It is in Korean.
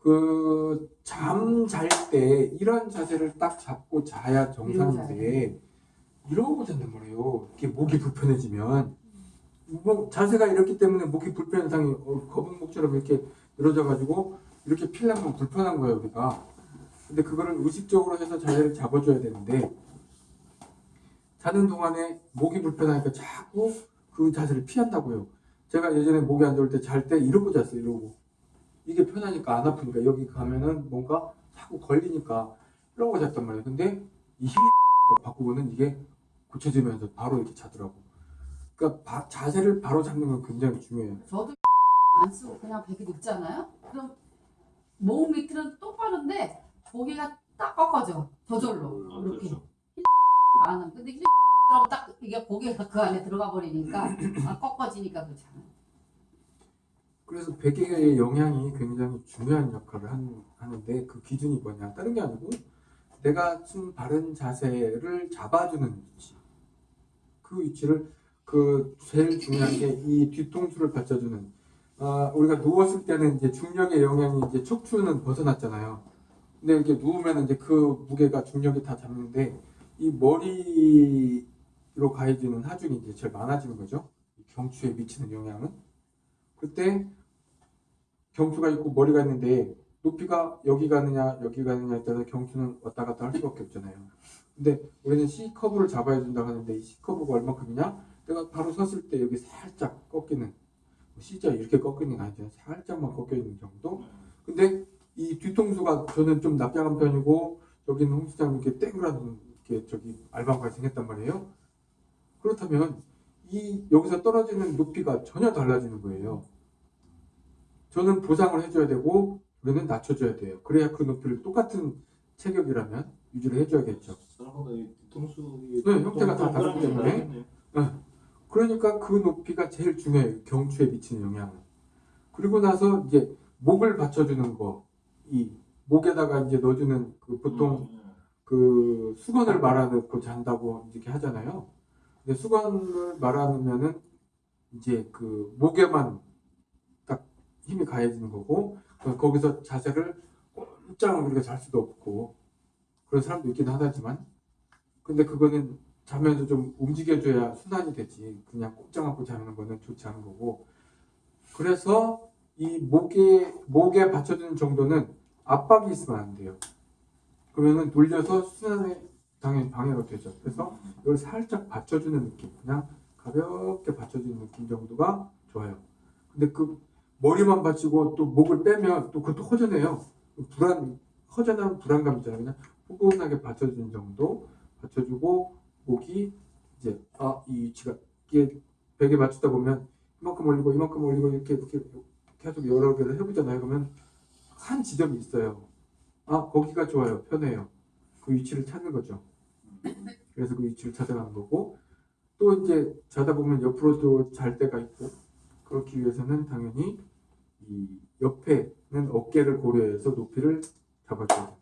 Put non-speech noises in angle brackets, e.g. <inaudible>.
그 잠 잘 때 이런 자세를 딱 잡고 자야 정상인데 이러고 잔단 말이에요. 이렇게 목이 불편해지면 뭐 자세가 이렇기 때문에 목이 불편한 상이 어, 거북목처럼 이렇게 늘어져 가지고 이렇게 필라면 불편한 거예요 우리가. 근데 그거를 의식적으로 해서 자세를 잡아줘야 되는데 자는 동안에 목이 불편하니까 자꾸 그 자세를 피한다고요. 제가 예전에 목이 안 좋을 때 잘 때 이러고 잤어요 이러고. 이게 편하니까 안 아프니까 여기 가면은 뭔가 자꾸 걸리니까 이러고 잤단 말이에요. 근데 이힐 바꾸고는 이게 고쳐지면서 바로 이렇게 자더라고. 그러니까 바- 자세를 바로 잡는 건 굉장히 중요해요. 저도 안 쓰고 그냥 베개 눕잖아요. 그럼 몸 밑은 똑바른데 고개가 딱 꺾어져. 저절로 아, 이렇게 그렇죠. 안 하면 근데 딱 이게 고개가 그 안에 들어가 버리니까 <clears throat> 아, 꺾어지니까 그렇잖아. 그래서 베개의 영향이 굉장히 중요한 역할을 한- 하는데 그 기준이 뭐냐. 다른 게 아니고 내가 좀 바른 자세를 잡아주는 위치. 그 위치를 그 제일 중요한 게 이 뒤통수를 받쳐주는. 아 우리가 누웠을 때는 이제 중력의 영향이 이제 척추는 벗어났잖아요. 근데 이렇게 누우면 이제 그 무게가 중력이 다 잡는데 이 머리로 가해지는 하중이 이제 제일 많아지는 거죠. 이 경추에 미치는 영향은. 그때 경추가 있고 머리가 있는데 높이가 여기 가느냐 여기 가느냐에 따라서 경추는 왔다 갔다 할 수밖에 없잖아요. 근데 우리는 C 커브를 잡아야 된다고 하는데 이 C 커브가 얼마큼이냐? 내가 바로 섰을 때 여기 살짝 꺾이는 뭐 C자 이렇게 꺾이는 게 아니죠. 살짝만 꺾여 있는 정도. 근데 이 뒤통수가 저는 좀 납작한 편이고 여기는 홍 시장 이렇게 땡그란 이렇게 저기 알방까지 생겼단 말이에요. 그렇다면 이 여기서 떨어지는 높이가 전혀 달라지는 거예요. 저는 보상을 해줘야 되고 우리는 낮춰줘야 돼요. 그래야 그 높이를 똑같은 체격이라면 유지를 해줘야겠죠. 네, 형태가 다 다르기 때문에. 그러니까 그 높이가 제일 중요해요. 경추에 미치는 영향은. 그리고 나서 이제 목을 받쳐주는 거, 이 목에다가 이제 넣어주는 그 보통 음, 그 수건을 말아놓고 잔다고 이렇게 하잖아요. 근데 수건을 말아놓으면은 이제 그 목에만 딱 힘이 가해지는 거고 그 거기서 자세를 꼼짝 우리가 잘 수도 없고 그런 사람도 있긴 하다지만 근데 그거는 자면서 좀 움직여줘야 순환이 되지 그냥 꼼짝 않고 자는 거는 좋지 않은 거고 그래서 이 목에 목에 받쳐주는 정도는 압박이 있으면 안 돼요. 그러면은 돌려서 순환에 당연히 방해가 되죠. 그래서 이걸 살짝 받쳐주는 느낌, 그냥 가볍게 받쳐주는 느낌 정도가 좋아요. 근데 그 머리만 받치고 또 목을 빼면 또 그것도 허전해요. 불안, 허전한 불안감 있잖아요. 그냥 포근하게 받쳐주는 정도 받쳐주고 목이 이제 아 이 위치가 이게 벽에 맞추다 보면 이만큼 올리고 이만큼 올리고 이렇게 이렇게 계속 여러 개를 해보잖아요. 그러면 한 지점이 있어요. 아 거기가 좋아요, 편해요. 그 위치를 찾는 거죠. 그래서 그 위치를 찾아가는 거고 또 이제 자다 보면 옆으로도 잘 때가 있고 그렇기 위해서는 당연히 이 옆에는 어깨를 고려해서 높이를 잡아줘야 돼요.